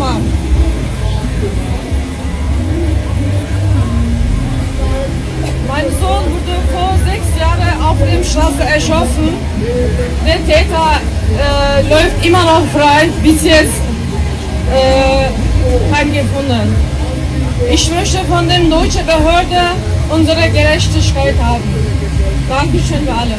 Mann. Mein Sohn wurde vor sechs Jahren auf dem Straße erschossen. Der Täter äh, läuft immer noch frei, bis jetzt äh, kein gefunden. Ich möchte von den deutschen Behörden unsere Gerechtigkeit haben. Dankeschön für alle.